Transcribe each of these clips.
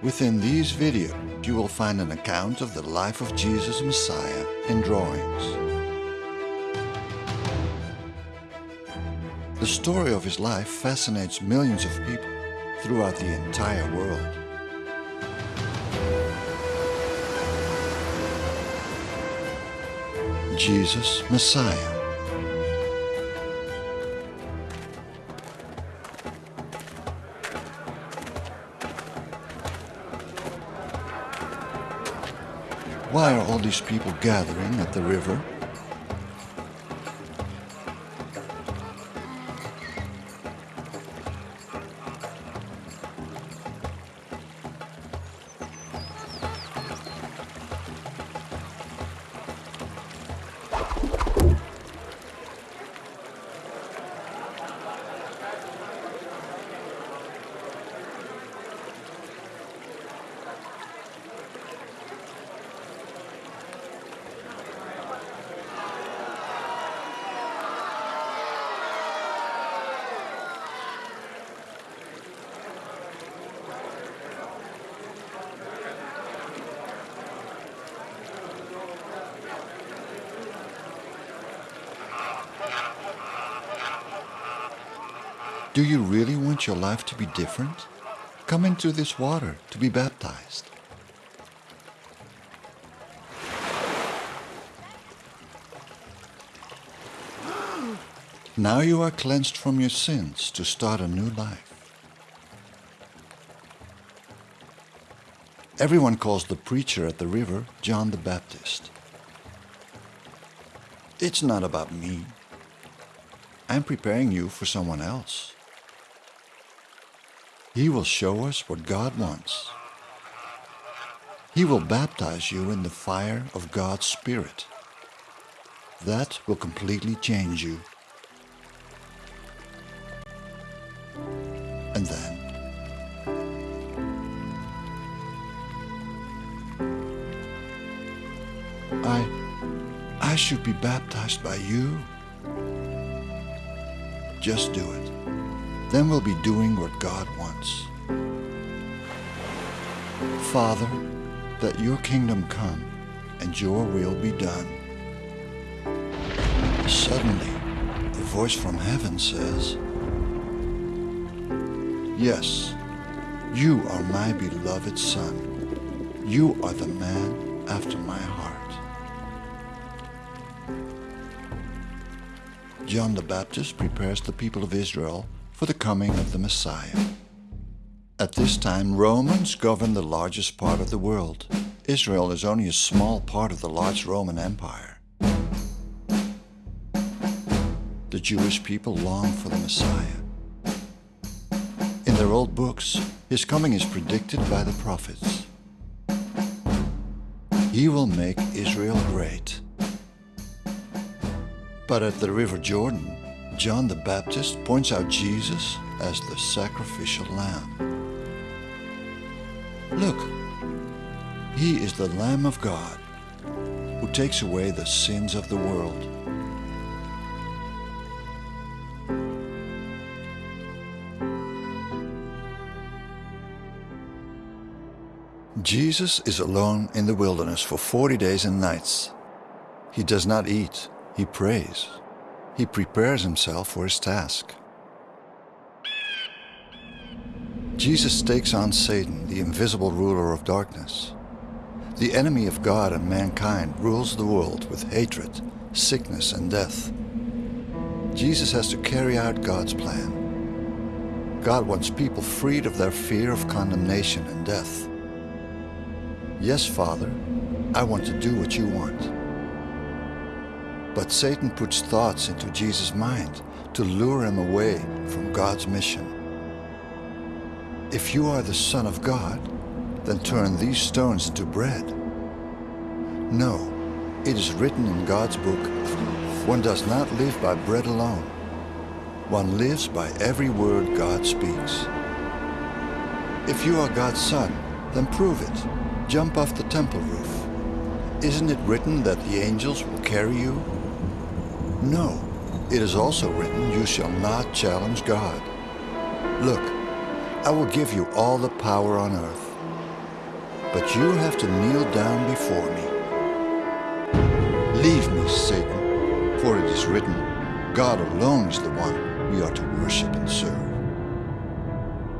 Within these videos, you will find an account of the life of Jesus Messiah in drawings. The story of his life fascinates millions of people throughout the entire world. Jesus Messiah Why are all these people gathering at the river? Your life to be different? Come into this water to be baptized. Now you are cleansed from your sins to start a new life. Everyone calls the preacher at the river John the Baptist. It's not about me. I'm preparing you for someone else. He will show us what God wants. He will baptize you in the fire of God's Spirit. That will completely change you. And then, I, I should be baptized by you. Just do it. Then we'll be doing what God wants. Father, that your kingdom come and your will be done. Suddenly, a voice from heaven says, Yes, you are my beloved Son. You are the man after my heart. John the Baptist prepares the people of Israel for the coming of the Messiah. At this time, Romans govern the largest part of the world. Israel is only a small part of the large Roman Empire. The Jewish people long for the Messiah. In their old books, his coming is predicted by the prophets. He will make Israel great. But at the river Jordan, John the Baptist points out Jesus as the sacrificial lamb. Look, he is the Lamb of God who takes away the sins of the world. Jesus is alone in the wilderness for 40 days and nights. He does not eat, he prays. He prepares himself for his task. Jesus takes on Satan, the invisible ruler of darkness. The enemy of God and mankind rules the world with hatred, sickness, and death. Jesus has to carry out God's plan. God wants people freed of their fear of condemnation and death. Yes, Father, I want to do what you want. But Satan puts thoughts into Jesus' mind to lure him away from God's mission. If you are the Son of God, then turn these stones into bread. No, it is written in God's book, one does not live by bread alone. One lives by every word God speaks. If you are God's son, then prove it. Jump off the temple roof. Isn't it written that the angels will carry you? No, it is also written, you shall not challenge God. Look, I will give you all the power on earth. but you have to kneel down before me. Leave me, Satan, for it is written, God alone is the one we are to worship and serve.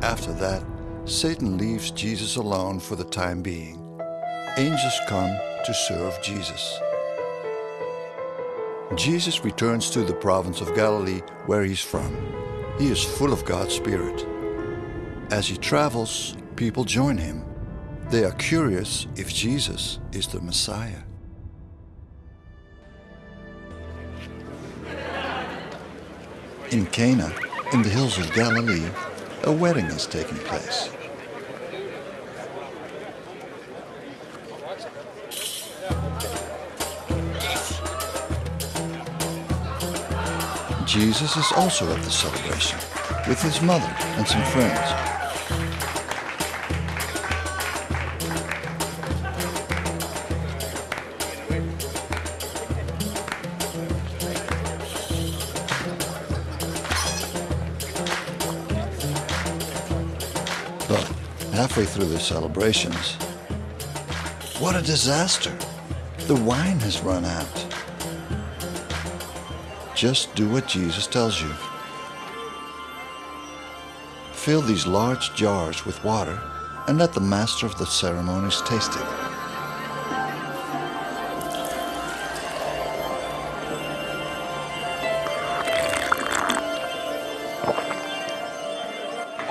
After that, Satan leaves Jesus alone for the time being. Angels come to serve Jesus. Jesus returns to the province of Galilee where he's from. He is full of God's Spirit. As he travels, people join him. They are curious if Jesus is the Messiah. In Cana, in the hills of Galilee, a wedding is taking place. Jesus is also at the celebration with his mother and some friends. But halfway through the celebrations, what a disaster! The wine has run out. Just do what Jesus tells you. Fill these large jars with water and let the master of the ceremonies taste it.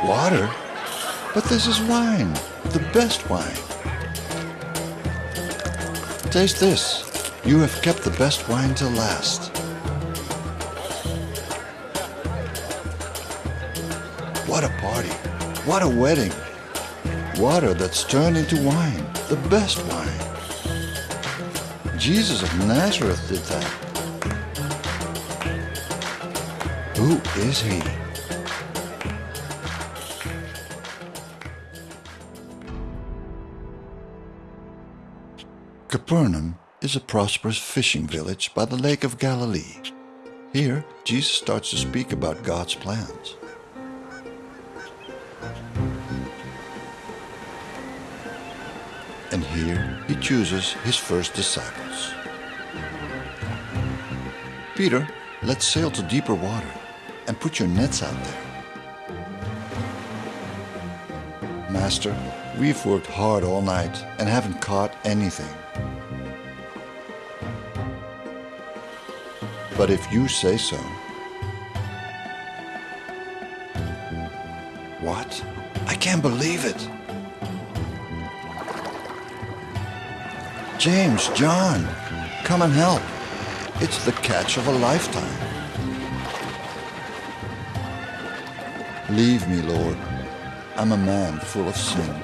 Water? But this is wine, the best wine. Taste this. You have kept the best wine till last. What a party. What a wedding. Water that's turned into wine, the best wine. Jesus of Nazareth did that. Who is he? Capernaum is a prosperous fishing village by the Lake of Galilee. Here, Jesus starts to speak about God's plans. Chooses his first disciples. Peter, let's sail to deeper water and put your nets out there. Master, we've worked hard all night and haven't caught anything. But if you say so. What? I can't believe it. James, John, come and help. It's the catch of a lifetime. Leave me, Lord. I'm a man full of sin.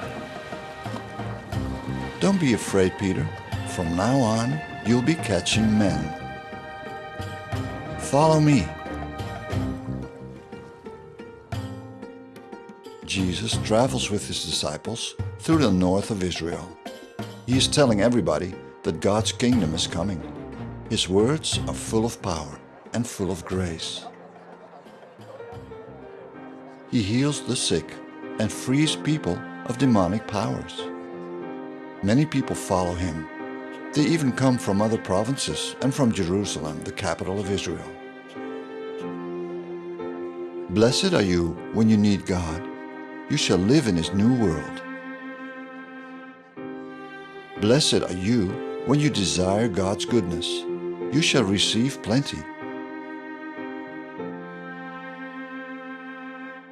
Don't be afraid, Peter. From now on, you'll be catching men. Follow me. Jesus travels with his disciples through the north of Israel. He is telling everybody that God's kingdom is coming. His words are full of power and full of grace. He heals the sick and frees people of demonic powers. Many people follow him. They even come from other provinces and from Jerusalem, the capital of Israel. Blessed are you when you need God. You shall live in his new world. Blessed are you when you desire God's goodness. You shall receive plenty.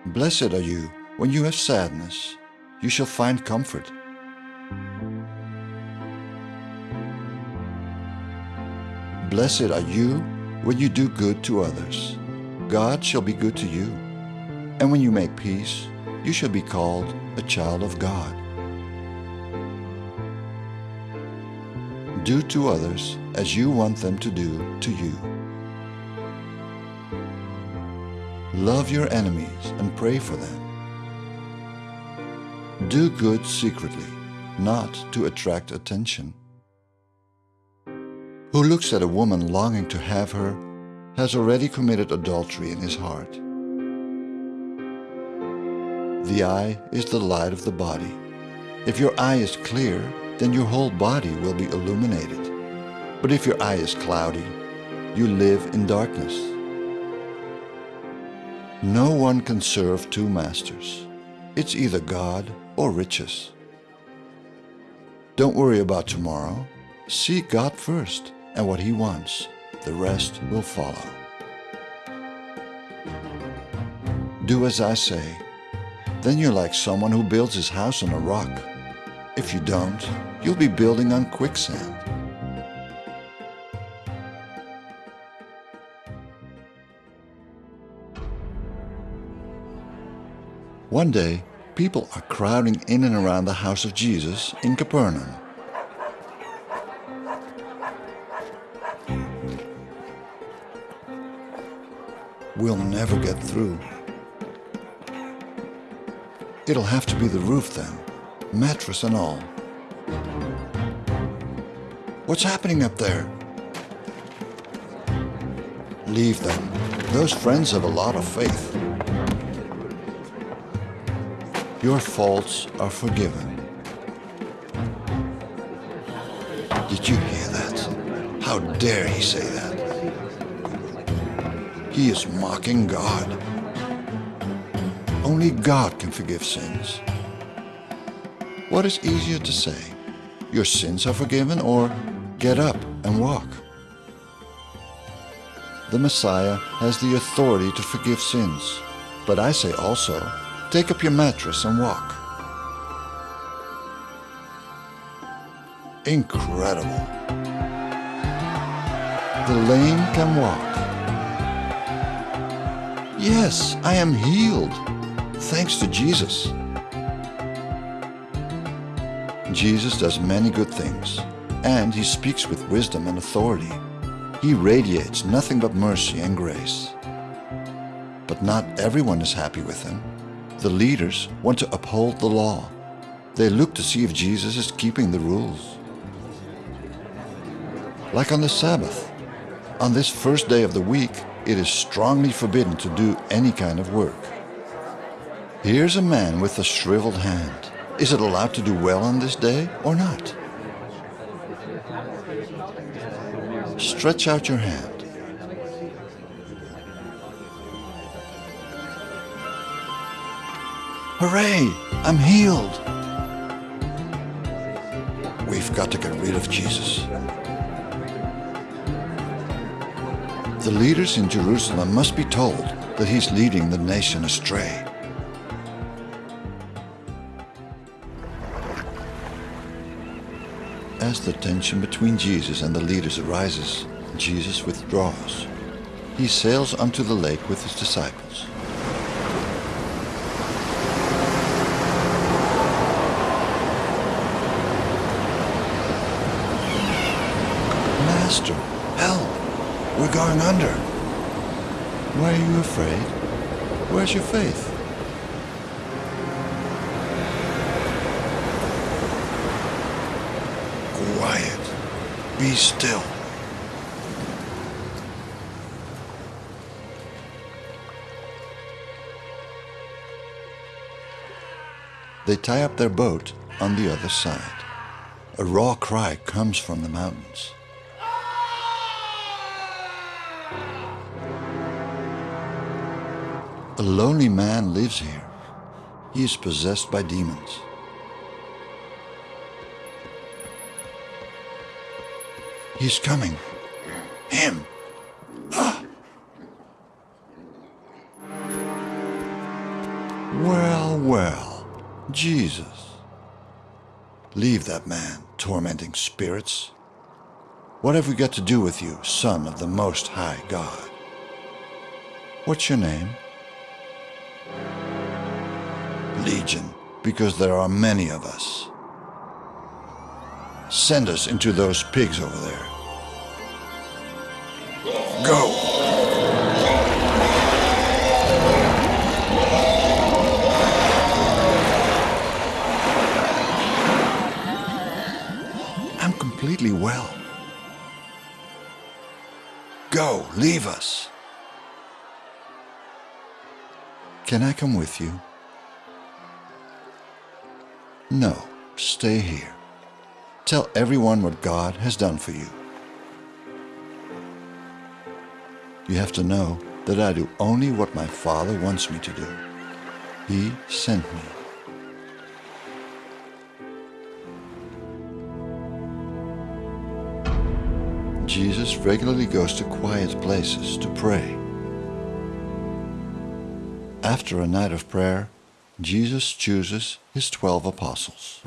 Blessed are you when you have sadness. You shall find comfort. Blessed are you when you do good to others. God shall be good to you. And when you make peace, you shall be called a child of God. Do to others as you want them to do to you. Love your enemies and pray for them. Do good secretly, not to attract attention. Who looks at a woman longing to have her has already committed adultery in his heart. The eye is the light of the body. If your eye is clear, then your whole body will be illuminated. But if your eye is cloudy, you live in darkness. No one can serve two masters. It's either God or riches. Don't worry about tomorrow. Seek God first and what He wants. The rest will follow. Do as I say. Then you're like someone who builds his house on a rock. If you don't, you'll be building on quicksand. One day, people are crowding in and around the house of Jesus in Capernaum. We'll never get through. It'll have to be the roof then, mattress and all. What's happening up there? Leave them. Those friends have a lot of faith. Your faults are forgiven. Did you hear that? How dare he say that? He is mocking God. Only God can forgive sins. What is easier to say? Your sins are forgiven or get up and walk? The Messiah has the authority to forgive sins. But I say also, take up your mattress and walk. Incredible. The lame can walk. Yes, I am healed, thanks to Jesus. Jesus does many good things, and he speaks with wisdom and authority. He radiates nothing but mercy and grace. But not everyone is happy with him. The leaders want to uphold the law. They look to see if Jesus is keeping the rules. Like on the Sabbath. On this first day of the week, it is strongly forbidden to do any kind of work. Here's a man with a shriveled hand. Is it allowed to do well on this day or not? Stretch out your hand. Hooray! I'm healed! We've got to get rid of Jesus. The leaders in Jerusalem must be told that he's leading the nation astray. As the tension between Jesus and the leaders arises, Jesus withdraws. He sails unto the lake with his disciples. Master, help! We're going under. Why are you afraid? Where's your faith? Quiet. Be still. They tie up their boat on the other side. A raw cry comes from the mountains. A lonely man lives here. He is possessed by demons. He's coming. Him. Ah. Well, well. Jesus. Leave that man, tormenting spirits. What have we got to do with you, Son of the Most High God? What's your name? Legion, because there are many of us. Send us into those pigs over there. Go! I'm completely well. Go, leave us. Can I come with you? No, stay here. Tell everyone what God has done for you. You have to know that I do only what my Father wants me to do. He sent me. Jesus regularly goes to quiet places to pray. After a night of prayer, Jesus chooses his twelve apostles.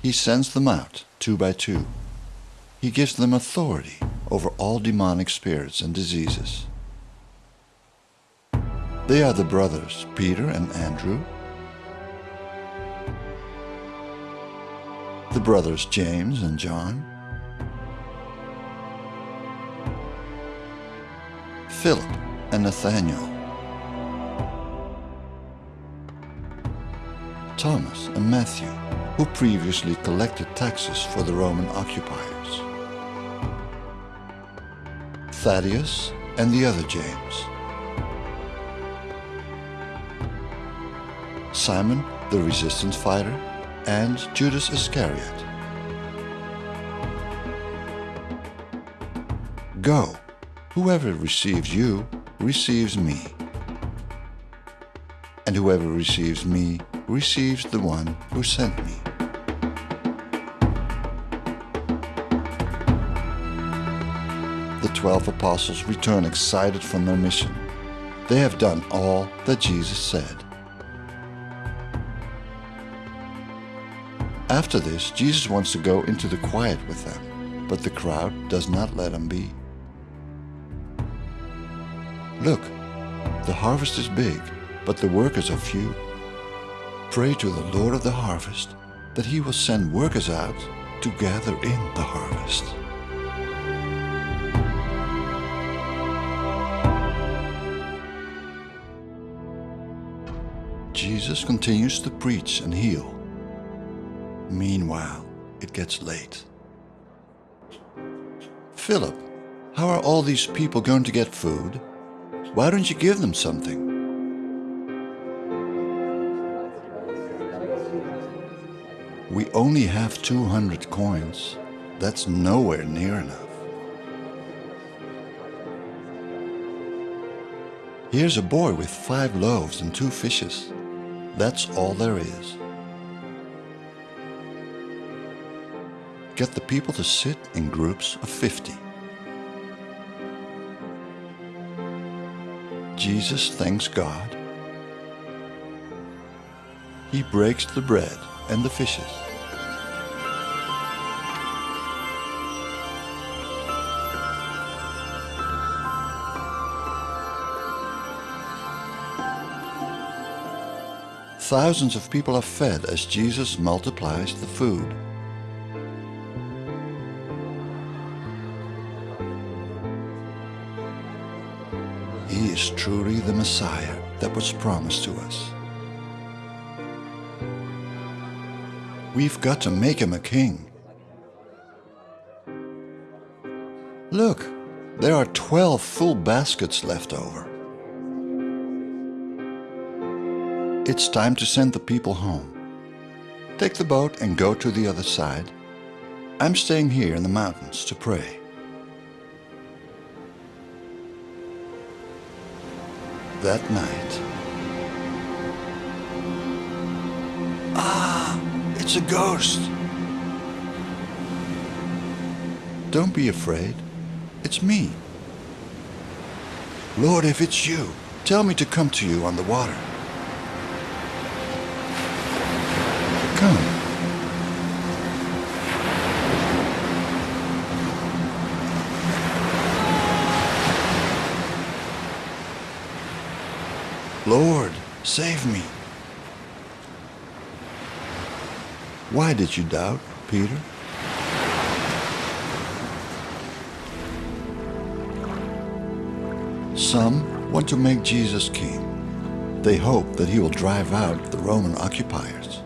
He sends them out two by two. He gives them authority over all demonic spirits and diseases. They are the brothers Peter and Andrew, the brothers James and John, Philip and Nathanael, Thomas and Matthew, who previously collected taxes for the Roman occupiers, Thaddeus and the other James, Simon the resistance fighter, and Judas Iscariot. Go. Whoever receives you receives me. And whoever receives me receives the one who sent me. The twelve apostles return excited from their mission. They have done all that Jesus said. After this, Jesus wants to go into the quiet with them, but the crowd does not let him be. Look, the harvest is big, but the workers are few. Pray to the Lord of the harvest that he will send workers out to gather in the harvest. Jesus continues to preach and heal. Meanwhile, it gets late. Philip, how are all these people going to get food? Why don't you give them something? We only have 200 coins. That's nowhere near enough. Here's a boy with five loaves and two fishes. That's all there is. Get the people to sit in groups of 50. Jesus thanks God. He breaks the bread and the fishes. Thousands of people are fed as Jesus multiplies the food. Truly the Messiah that was promised to us. We've got to make him a king. Look, there are 12 full baskets left over. It's time to send the people home. Take the boat and go to the other side. I'm staying here in the mountains to pray. That night. Ah, it's a ghost. Don't be afraid. It's me. Lord, if it's you, tell me to come to you on the water. Come. Lord, save me. Why did you doubt, Peter? Some want to make Jesus king. They hope that he will drive out the Roman occupiers.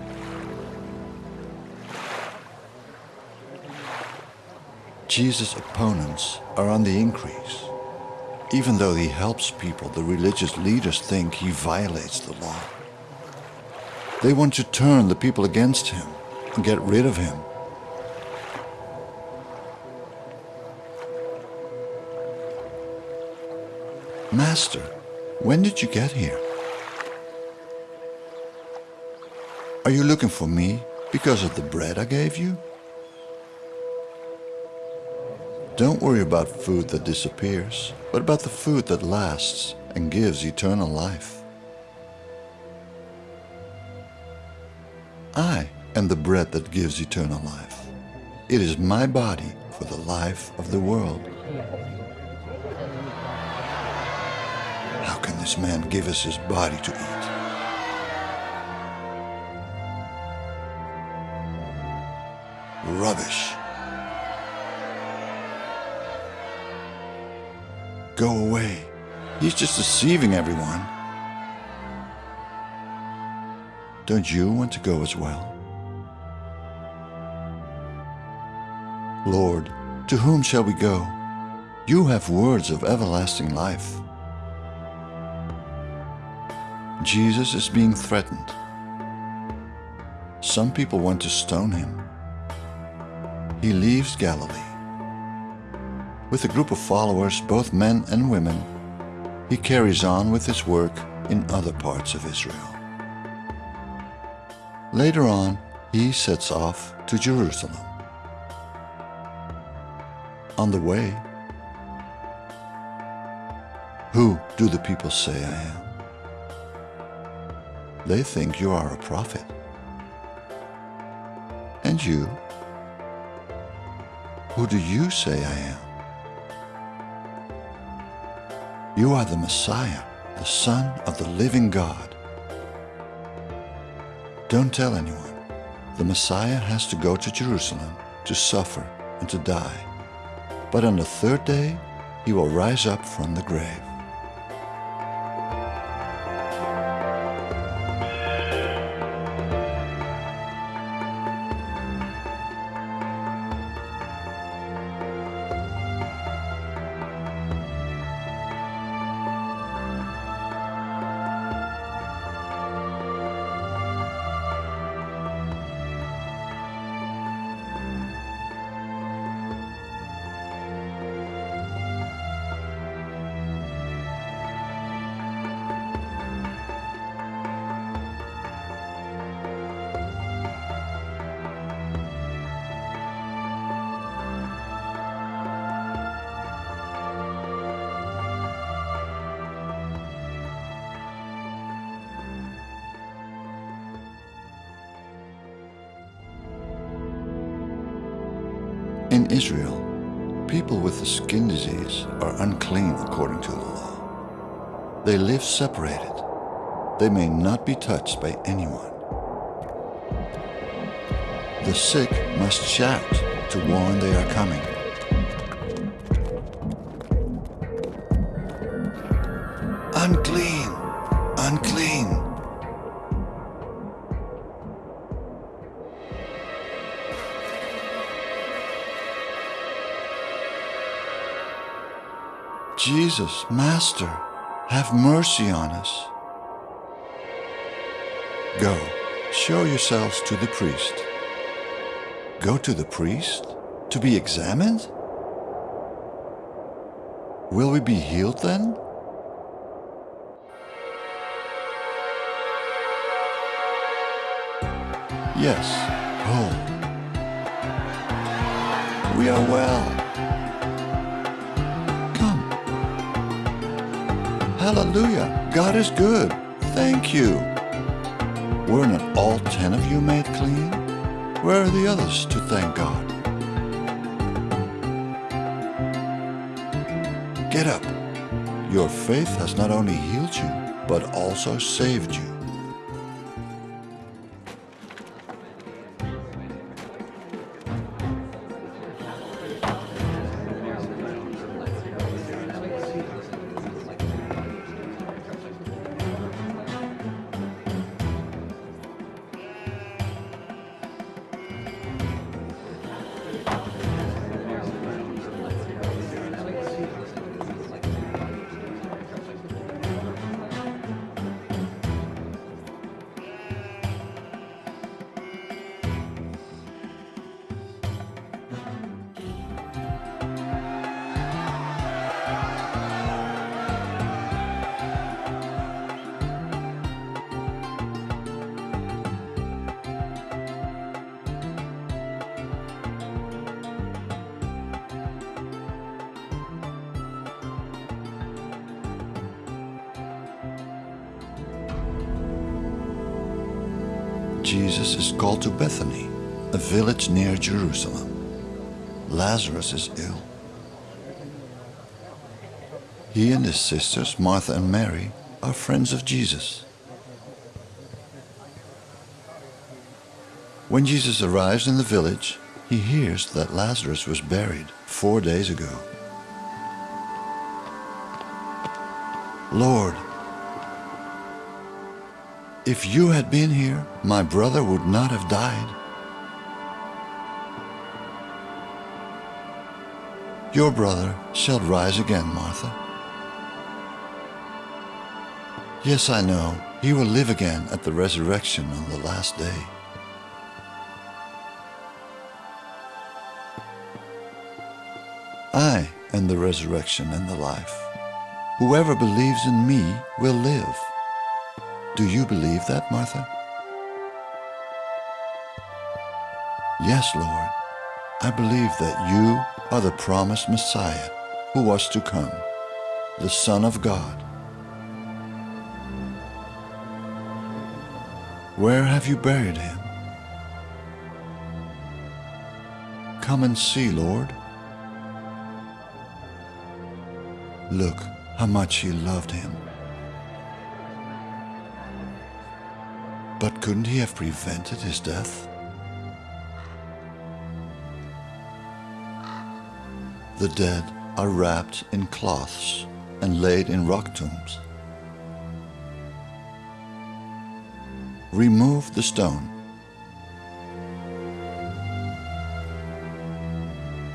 Jesus' opponents are on the increase. Even though he helps people, the religious leaders think he violates the law. They want to turn the people against him. and get rid of him. Master, when did you get here? Are you looking for me because of the bread I gave you? Don't worry about food that disappears, but about the food that lasts and gives eternal life. I am the bread that gives eternal life. It is my body for the life of the world. How can this man give us his body to eat? Rubbish. Go away. He's just deceiving everyone. Don't you want to go as well? Lord, to whom shall we go? You have words of everlasting life. Jesus is being threatened. Some people want to stone him. He leaves Galilee. With a group of followers, both men and women, he carries on with his work in other parts of Israel. Later on, he sets off to Jerusalem. On the way, who do the people say I am? They think you are a prophet. And you? Who do you say I am? You are the Messiah, the Son of the living God. Don't tell anyone. The Messiah has to go to Jerusalem to suffer and to die. But on the third day, he will rise up from the grave. In Israel, people with a skin disease are unclean according to the law. They live separated. They may not be touched by anyone. The sick must shout to warn they are coming. Unclean! Jesus, Master, have mercy on us. Go, show yourselves to the priest. Go to the priest? To be examined? Will we be healed then? Yes, whole. We are well. Hallelujah. God is good. Thank you. Were not all ten of you made clean? Where are the others to thank God? Get up. Your faith has not only healed you, but also saved you. Jerusalem. Lazarus is ill. He and his sisters, Martha and Mary, are friends of Jesus. When Jesus arrives in the village, he hears that Lazarus was buried four days ago. Lord, if you had been here, my brother would not have died. Your brother shall rise again, Martha. Yes, I know, he will live again at the resurrection on the last day. I am the resurrection and the life. Whoever believes in me will live. Do you believe that, Martha? Yes, Lord. I believe that you are the promised Messiah who was to come, the Son of God. Where have you buried him? Come and see, Lord. Look how much he loved him. But couldn't he have prevented his death? The dead are wrapped in cloths and laid in rock tombs. Remove the stone.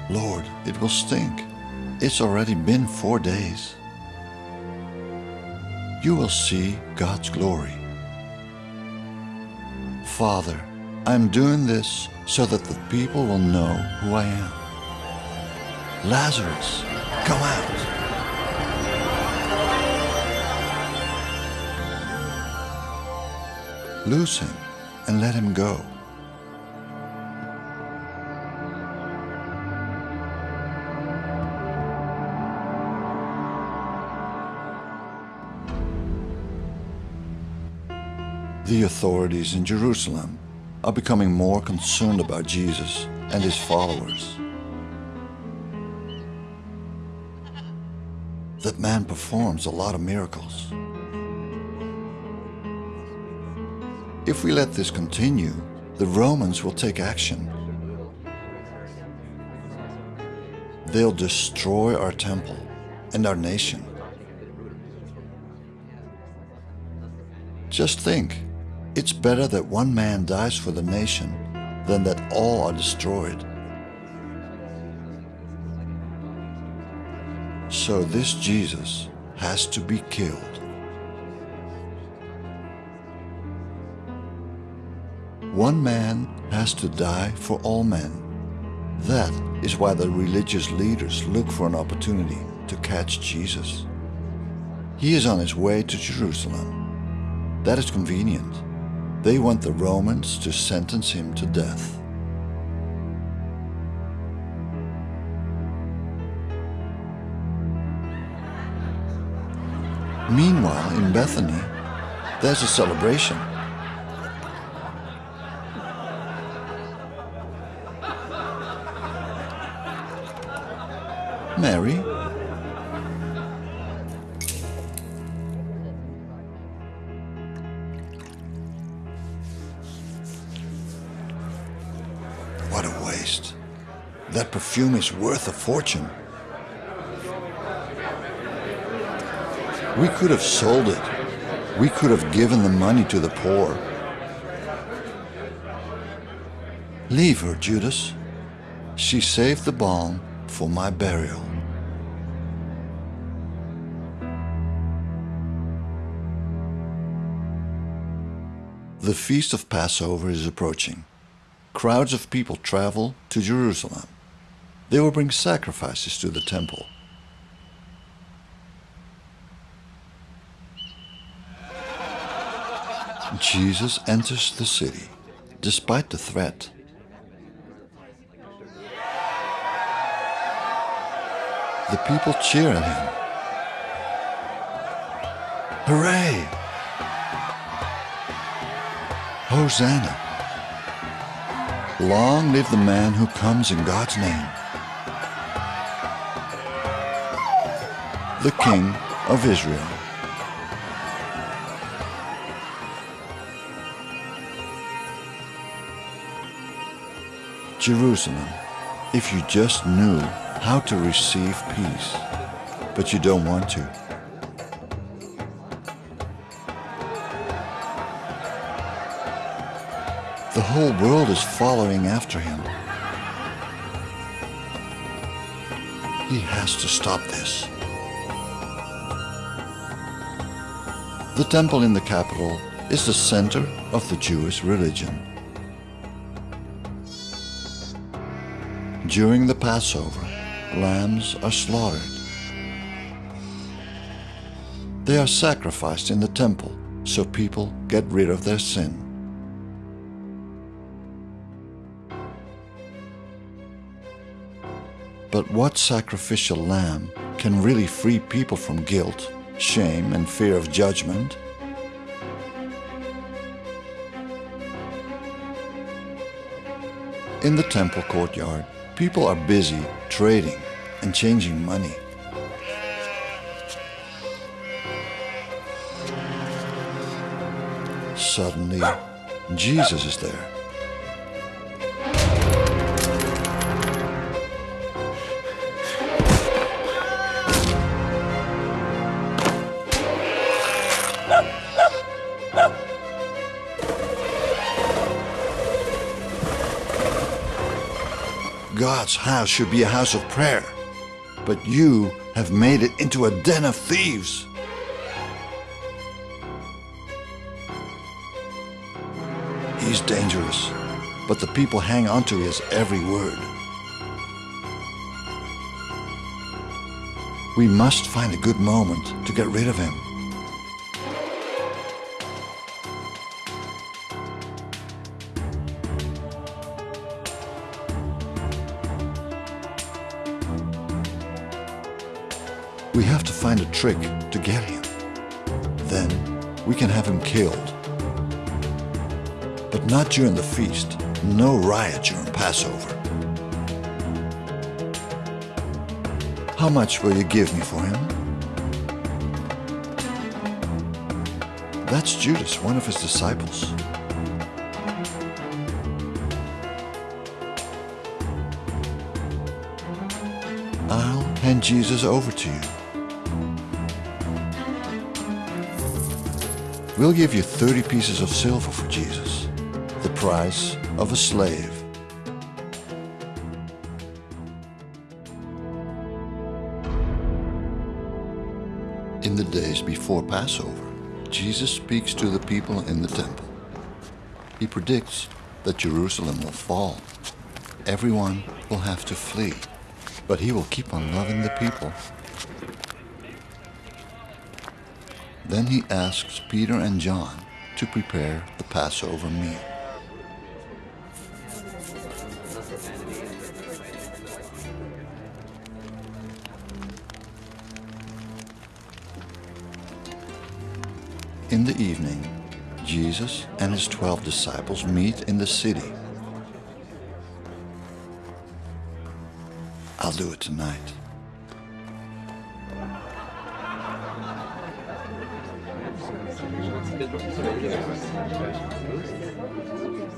Lord, it will stink. It's already been four days. You will see God's glory. Father, I'm doing this so that the people will know who I am. Lazarus, come out. Loose him and let him go. The authorities in Jerusalem are becoming more concerned about Jesus and his followers. Man performs a lot of miracles. If we let this continue, the Romans will take action. They'll destroy our temple and our nation. Just think, it's better that one man dies for the nation than that all are destroyed. So this Jesus has to be killed. One man has to die for all men. That is why the religious leaders look for an opportunity to catch Jesus. He is on his way to Jerusalem. That is convenient. They want the Romans to sentence him to death. Meanwhile, in Bethany, there's a celebration. Mary? What a waste. That perfume is worth a fortune. We could have sold it. We could have given the money to the poor. Leave her, Judas. She saved the balm for my burial. The feast of Passover is approaching. Crowds of people travel to Jerusalem. They will bring sacrifices to the temple. Jesus enters the city, despite the threat. The people cheer at him. Hooray! Hosanna! Long live the man who comes in God's name. The King of Israel. Jerusalem, if you just knew how to receive peace, but you don't want to. The whole world is following after him. He has to stop this. The temple in the capital is the center of the Jewish religion. During the Passover, lambs are slaughtered. They are sacrificed in the temple so people get rid of their sin. But what sacrificial lamb can really free people from guilt, shame, and fear of judgment? In the temple courtyard, people are busy trading and changing money. Suddenly, Jesus is there. God's house should be a house of prayer, but you have made it into a den of thieves. He's dangerous, but the people hang on to his every word. We must find a good moment to get rid of him. We have to find a trick to get him. Then we can have him killed. But not during the feast. No riot during Passover. How much will you give me for him? That's Judas, one of his disciples. I'll hand Jesus over to you. We'll give you 30 pieces of silver for Jesus, the price of a slave. In the days before Passover, Jesus speaks to the people in the temple. He predicts that Jerusalem will fall. Everyone will have to flee, but he will keep on loving the people. Then he asks Peter and John to prepare the Passover meal. In the evening, Jesus and his twelve disciples meet in the city. I'll do it tonight.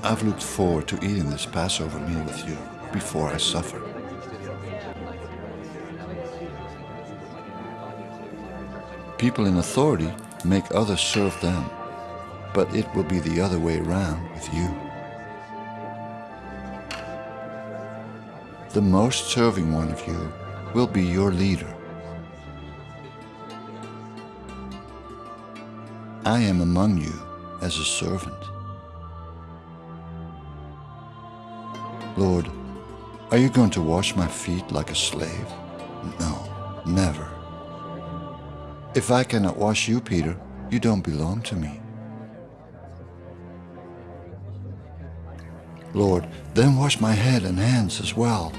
I've looked forward to eating this Passover meal with you before I suffer. People in authority make others serve them, but it will be the other way around with you. The most serving one of you will be your leader. I am among you as a servant. Lord, are you going to wash my feet like a slave? No, never. If I cannot wash you, Peter, you don't belong to me. Lord, then wash my head and hands as well.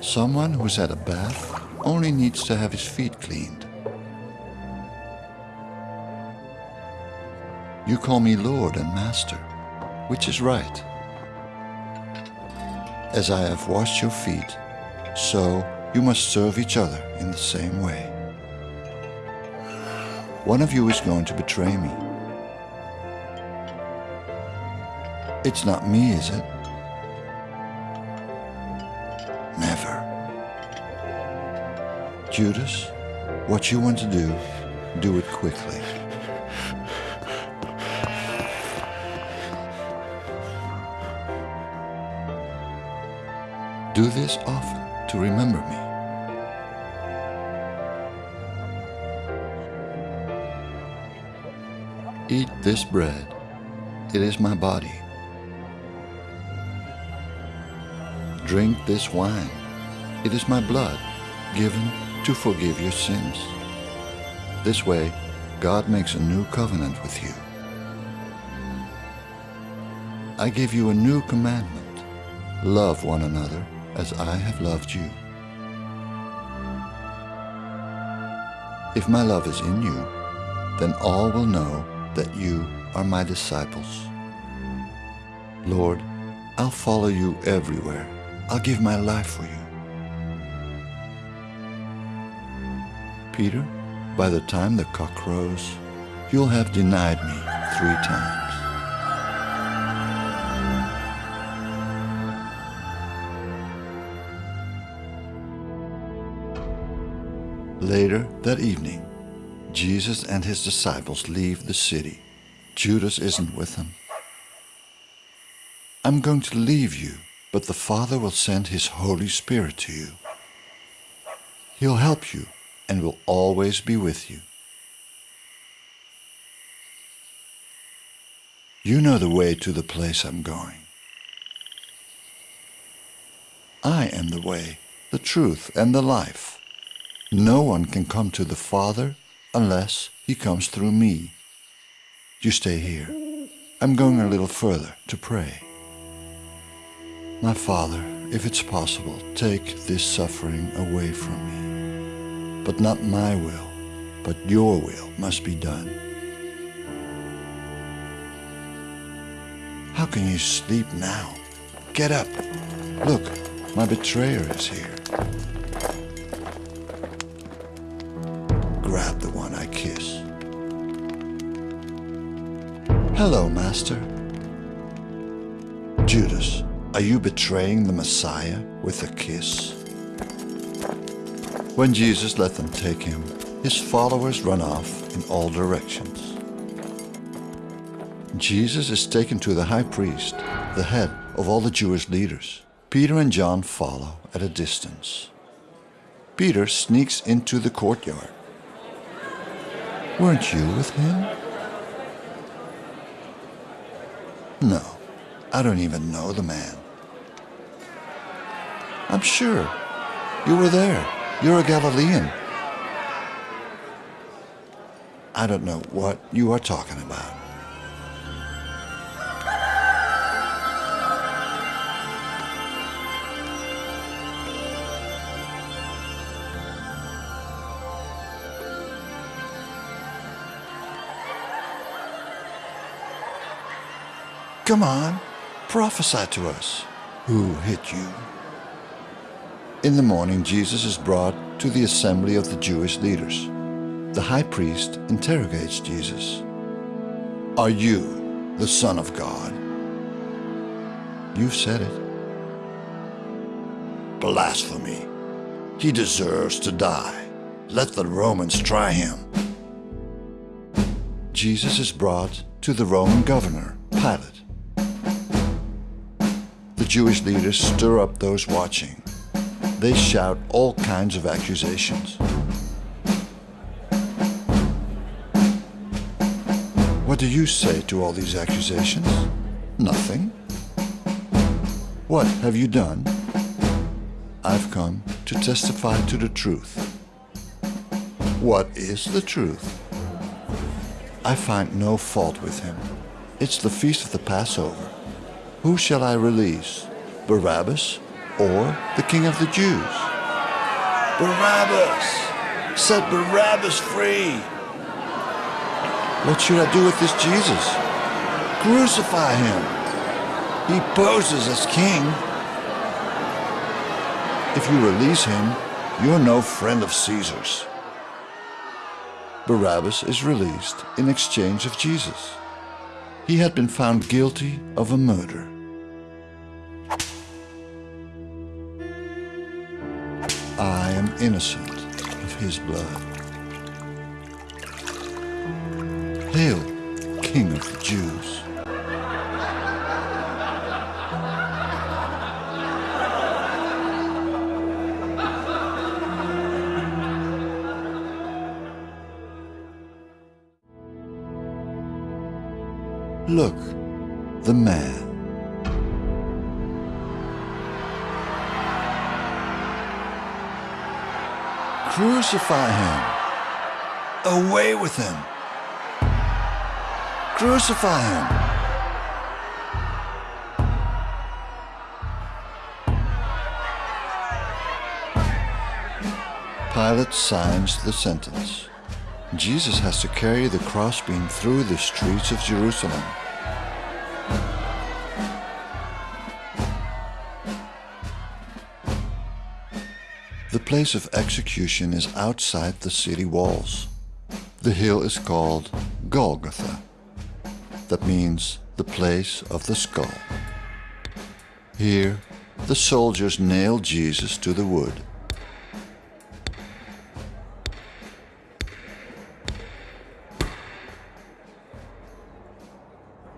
Someone who's had a bath only needs to have his feet cleaned. You call me Lord and Master, which is right. As I have washed your feet, so you must serve each other in the same way. One of you is going to betray me. It's not me, is it? Never. Judas, what you want to do, do it quickly. Do this often to remember me. Eat this bread. It is my body. Drink this wine. It is my blood given to forgive your sins. This way, God makes a new covenant with you. I give you a new commandment. Love one another as I have loved you. If my love is in you, then all will know that you are my disciples. Lord, I'll follow you everywhere. I'll give my life for you. Peter, by the time the cock crows, you'll have denied me three times. Later that evening, Jesus and his disciples leave the city. Judas isn't with them. I'm going to leave you, but the Father will send his Holy Spirit to you. He'll help you and will always be with you. You know the way to the place I'm going. I am the way, the truth, and the life. No one can come to the Father unless he comes through me. You stay here. I'm going a little further to pray. My Father, if it's possible, take this suffering away from me. But not my will, but your will must be done. How can you sleep now? Get up. Look, my betrayer is here. Hello, Master. Judas, are you betraying the Messiah with a kiss? When Jesus let them take him, his followers run off in all directions. Jesus is taken to the high priest, the head of all the Jewish leaders. Peter and John follow at a distance. Peter sneaks into the courtyard. Weren't you with him? No, I don't even know the man. I'm sure. You were there. You're a Galilean. I don't know what you are talking about. Come on, prophesy to us. Who hit you? In the morning, Jesus is brought to the assembly of the Jewish leaders. The high priest interrogates Jesus. Are you the Son of God? You've said it. Blasphemy. He deserves to die. Let the Romans try him. Jesus is brought to the Roman governor, Pilate. The Jewish leaders stir up those watching. They shout all kinds of accusations. What do you say to all these accusations? Nothing. What have you done? I've come to testify to the truth. What is the truth? I find no fault with him. It's the feast of the Passover. Who shall I release, Barabbas or the King of the Jews? Barabbas! Set Barabbas free! What should I do with this Jesus? Crucify him! He poses as king. If you release him, you're no friend of Caesar's. Barabbas is released in exchange of Jesus. He had been found guilty of a murder. I am innocent of his blood. Hail, King of the Jews. Look, the man. Crucify him. Away with him. Crucify him. Pilate signs the sentence. Jesus has to carry the crossbeam through the streets of Jerusalem. Place of execution is outside the city walls. The hill is called Golgotha. That means the place of the skull. Here, the soldiers nailed Jesus to the wood.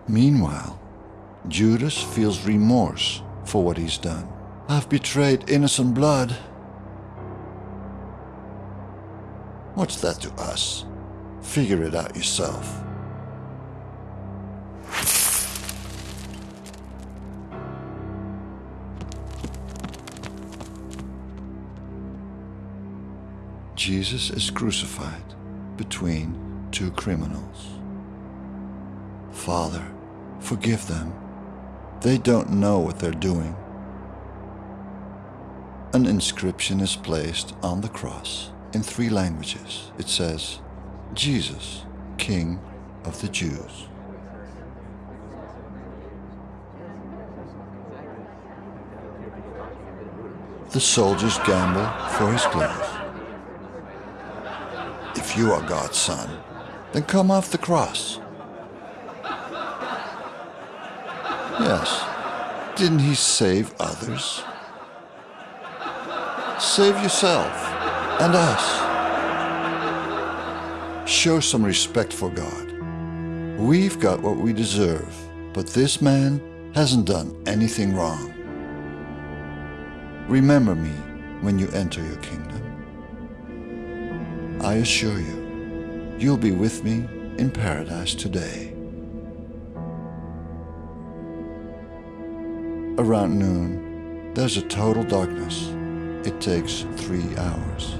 Meanwhile, Judas feels remorse for what he's done. I've betrayed innocent blood. What's that to us? Figure it out yourself. Jesus is crucified between two criminals. Father, forgive them. They don't know what they're doing. An inscription is placed on the cross in three languages. It says, Jesus, King of the Jews. The soldiers gamble for his clothes. If you are God's son, then come off the cross. Yes, didn't he save others? Save yourself and us. Show some respect for God. We've got what we deserve, but this man hasn't done anything wrong. Remember me when you enter your kingdom. I assure you, you'll be with me in paradise today. Around noon, there's a total darkness. It takes three hours.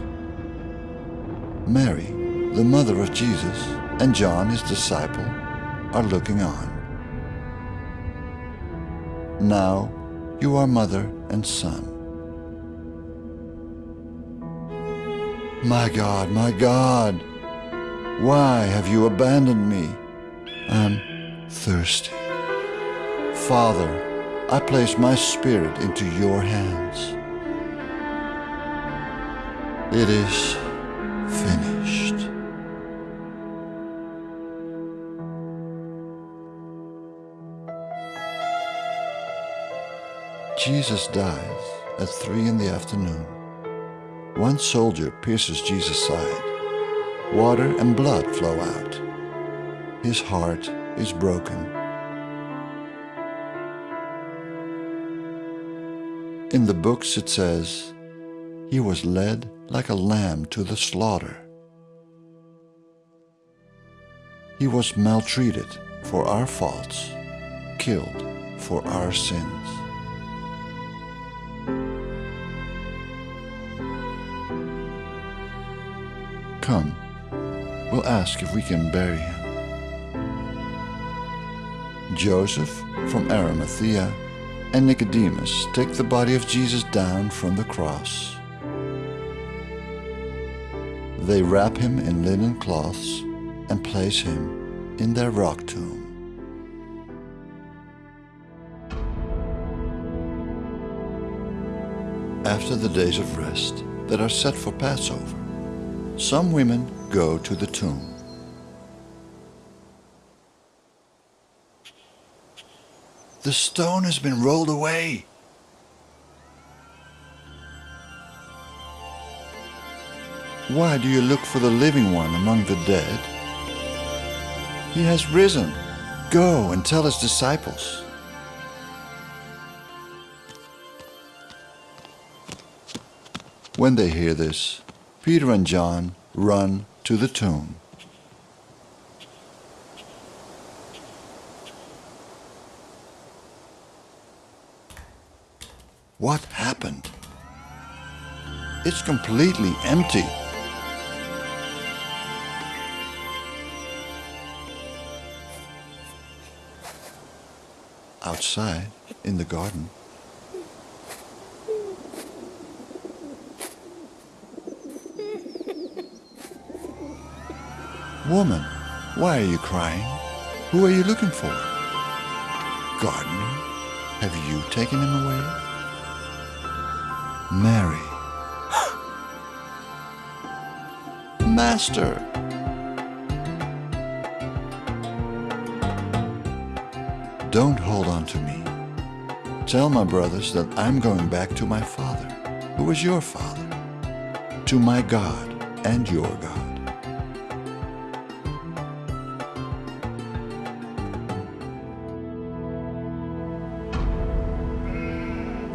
Mary, the mother of Jesus, and John, his disciple, are looking on. Now you are mother and son. My God, my God, why have you abandoned me? I'm thirsty. Father, I place my spirit into your hands. It is Jesus dies at three in the afternoon. One soldier pierces Jesus' side. Water and blood flow out. His heart is broken. In the books it says, He was led like a lamb to the slaughter. He was maltreated for our faults, killed for our sins. Come, we'll ask if we can bury him. Joseph from Arimathea and Nicodemus take the body of Jesus down from the cross. They wrap him in linen cloths and place him in their rock tomb. After the days of rest that are set for Passover, some women go to the tomb. The stone has been rolled away. Why do you look for the living one among the dead? He has risen. Go and tell his disciples. When they hear this, Peter and John run to the tomb. What happened? It's completely empty. Outside, in the garden, Woman, why are you crying? Who are you looking for? Gardener, have you taken him away? Mary. Master. Don't hold on to me. Tell my brothers that I'm going back to my father, who is your father, to my God and your God.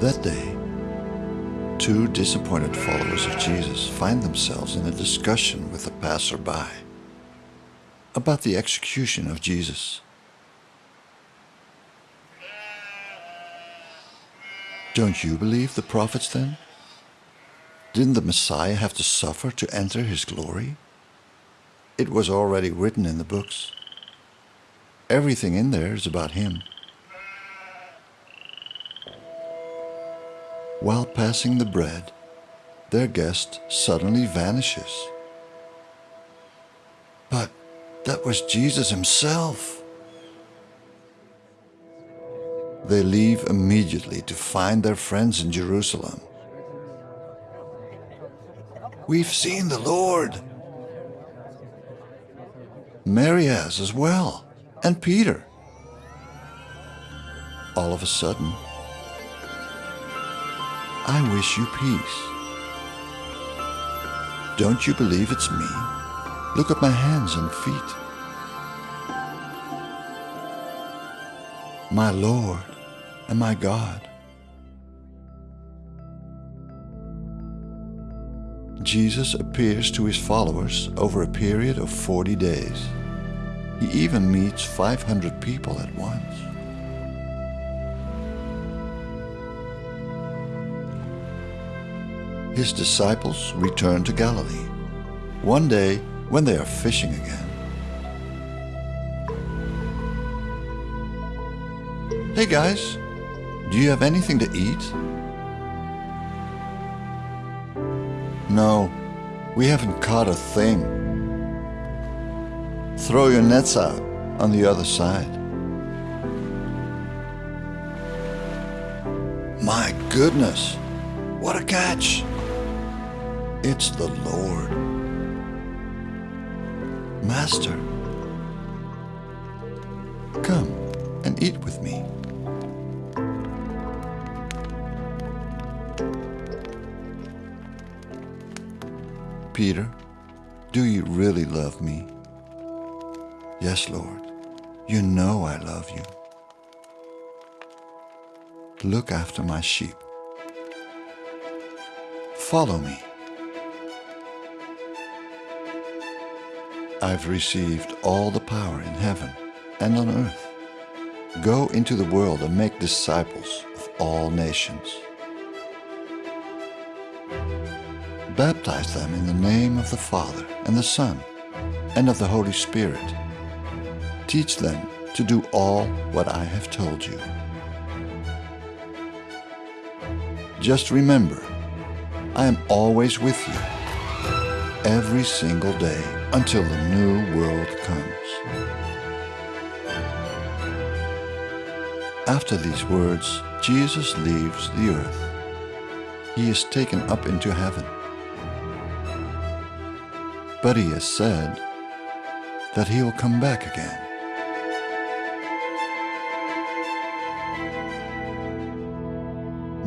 That day, two disappointed followers of Jesus find themselves in a discussion with a passerby about the execution of Jesus. Don't you believe the prophets then? Didn't the Messiah have to suffer to enter his glory? It was already written in the books. Everything in there is about him. While passing the bread, their guest suddenly vanishes. But that was Jesus himself. They leave immediately to find their friends in Jerusalem. We've seen the Lord. Mary has as well, and Peter. All of a sudden, I wish you peace. Don't you believe it's me? Look at my hands and feet. My Lord and my God. Jesus appears to his followers over a period of 40 days. He even meets 500 people at once. His disciples return to Galilee. One day, when they are fishing again, Hey guys, do you have anything to eat? No, we haven't caught a thing. Throw your nets out on the other side. My goodness, what a catch! It's the Lord. Master, come and eat with me. Peter, do you really love me? Yes, Lord. You know I love you. Look after my sheep. Follow me. I've received all the power in heaven and on earth. Go into the world and make disciples of all nations. Baptize them in the name of the Father and the Son and of the Holy Spirit. Teach them to do all what I have told you. Just remember, I am always with you, every single day until the new world comes. After these words, Jesus leaves the earth. he is taken up into heaven. But he has said that he will come back again.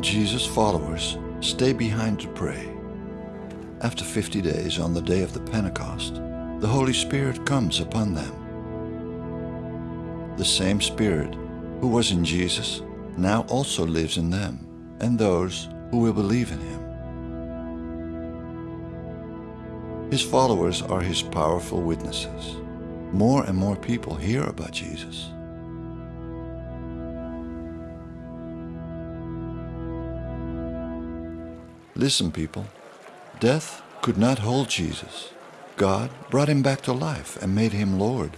Jesus' followers stay behind to pray. After 50 days on the day of the Pentecost, the Holy Spirit comes upon them. The same Spirit who was in Jesus now also lives in them and those who will believe in him. His followers are his powerful witnesses. More and more people hear about Jesus. Listen, people. Death could not hold Jesus. God brought him back to life and made him Lord.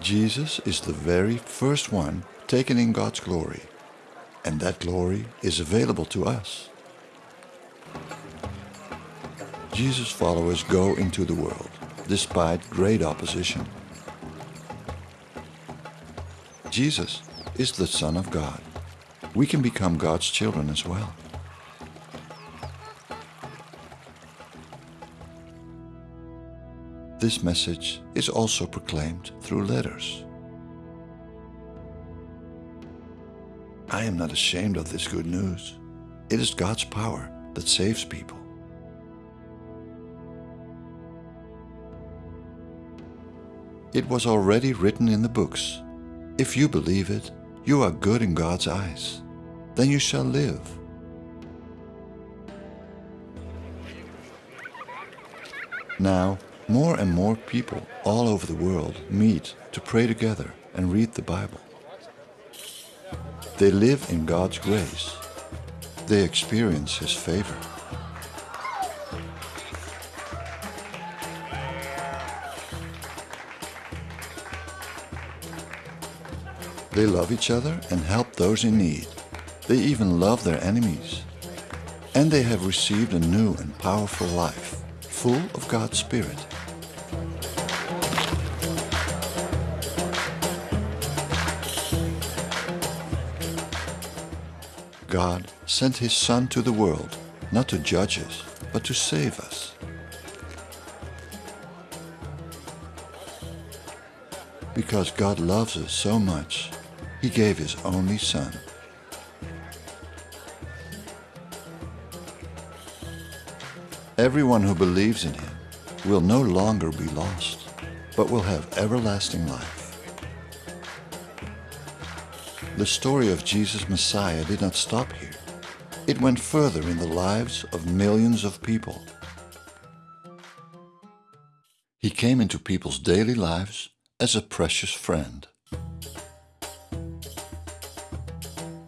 Jesus is the very first one taken in God's glory, and that glory is available to us. Jesus' followers go into the world despite great opposition. Jesus is the Son of God. We can become God's children as well. This message is also proclaimed through letters. I am not ashamed of this good news. It is God's power that saves people. It was already written in the books. If you believe it, you are good in God's eyes. Then you shall live. Now, more and more people all over the world meet to pray together and read the Bible. They live in God's grace. They experience His favor. They love each other and help those in need. They even love their enemies. And they have received a new and powerful life, full of God's Spirit. God sent His Son to the world, not to judge us, but to save us. Because God loves us so much, he gave his only son. Everyone who believes in him will no longer be lost, but will have everlasting life. The story of Jesus Messiah did not stop here. It went further in the lives of millions of people. He came into people's daily lives as a precious friend.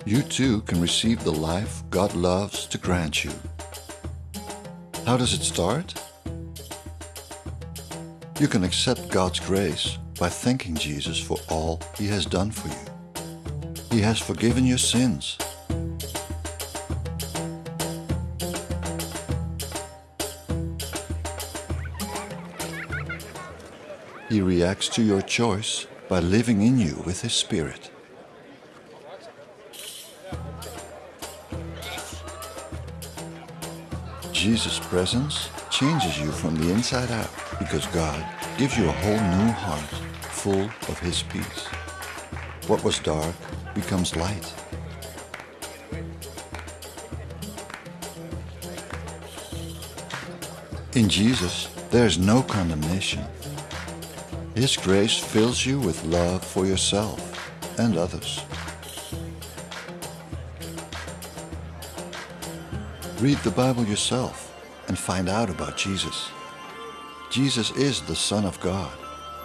you too can receive the life God loves to grant you. How does it start? You can accept God's grace by thanking Jesus for all He has done for you. He has forgiven your sins. He reacts to your choice by living in you with His Spirit. Jesus' presence changes you from the inside out because God gives you a whole new heart full of His peace. What was dark becomes light. In Jesus, there is no condemnation. His grace fills you with love for yourself and others. Read the Bible yourself and find out about Jesus. Jesus is the Son of God,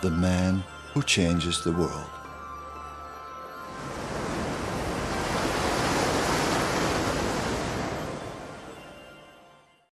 the man who changes the world.